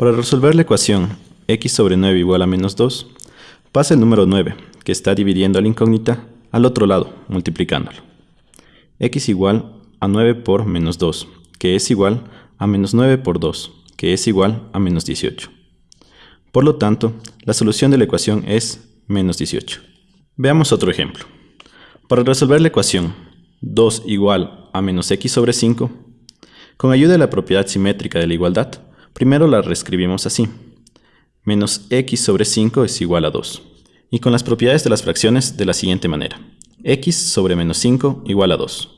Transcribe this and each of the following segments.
Para resolver la ecuación x sobre 9 igual a menos 2, pasa el número 9, que está dividiendo a la incógnita, al otro lado, multiplicándolo. x igual a 9 por menos 2, que es igual a menos 9 por 2, que es igual a menos 18. Por lo tanto, la solución de la ecuación es menos 18. Veamos otro ejemplo. Para resolver la ecuación 2 igual a menos x sobre 5, con ayuda de la propiedad simétrica de la igualdad, primero la reescribimos así. Menos x sobre 5 es igual a 2. Y con las propiedades de las fracciones de la siguiente manera. x sobre menos 5 igual a 2.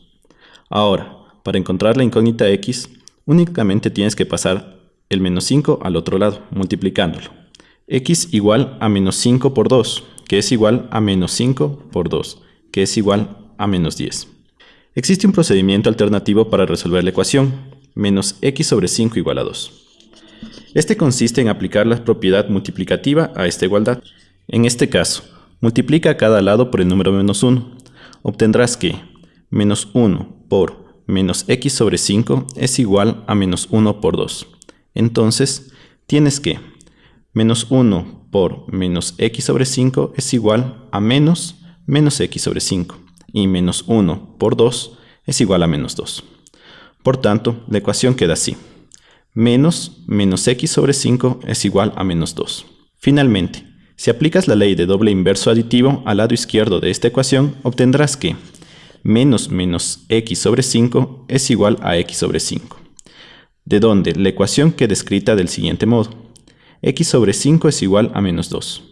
Ahora, para encontrar la incógnita x, únicamente tienes que pasar el menos 5 al otro lado, multiplicándolo. x igual a menos 5 por 2, que es igual a menos 5 por 2, que es igual a menos 10. Existe un procedimiento alternativo para resolver la ecuación, menos x sobre 5 igual a 2. Este consiste en aplicar la propiedad multiplicativa a esta igualdad. En este caso, multiplica a cada lado por el número menos 1. Obtendrás que menos 1 por menos x sobre 5 es igual a menos 1 por 2. Entonces, tienes que menos 1 por menos x sobre 5 es igual a menos menos x sobre 5. Y menos 1 por 2 es igual a menos 2. Por tanto, la ecuación queda así. Menos menos x sobre 5 es igual a menos 2. Finalmente, si aplicas la ley de doble inverso aditivo al lado izquierdo de esta ecuación, obtendrás que menos menos x sobre 5 es igual a x sobre 5. De donde la ecuación queda escrita del siguiente modo. x sobre 5 es igual a menos 2,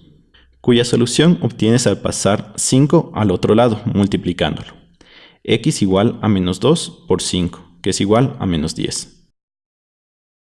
cuya solución obtienes al pasar 5 al otro lado multiplicándolo. x igual a menos 2 por 5, que es igual a menos 10.